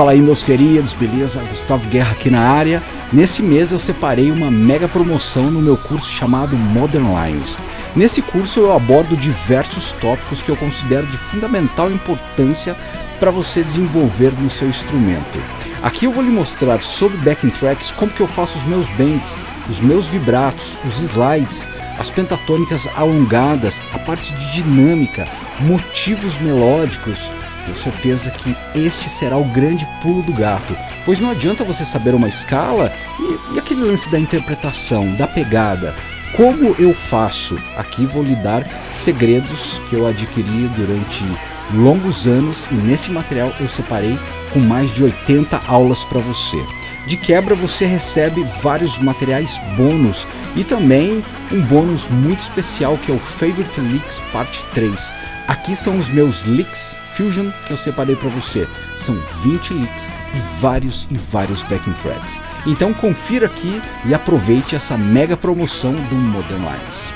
Fala aí meus queridos, beleza? Gustavo Guerra aqui na área. Nesse mês eu separei uma mega promoção no meu curso chamado Modern Lines. Nesse curso eu abordo diversos tópicos que eu considero de fundamental importância para você desenvolver no seu instrumento. Aqui eu vou lhe mostrar sobre backing tracks como que eu faço os meus bends, os meus vibratos, os slides, as pentatônicas alongadas, a parte de dinâmica, motivos melódicos, tenho certeza que este será o grande pulo do gato, pois não adianta você saber uma escala e, e aquele lance da interpretação, da pegada. Como eu faço? Aqui vou lhe dar segredos que eu adquiri durante longos anos e nesse material eu separei com mais de 80 aulas para você. De quebra você recebe vários materiais bônus e também um bônus muito especial que é o Favorite Leaks Parte 3. Aqui são os meus leaks Fusion que eu separei para você. São 20 leaks e vários e vários backing tracks. Então confira aqui e aproveite essa mega promoção do Modern Lines.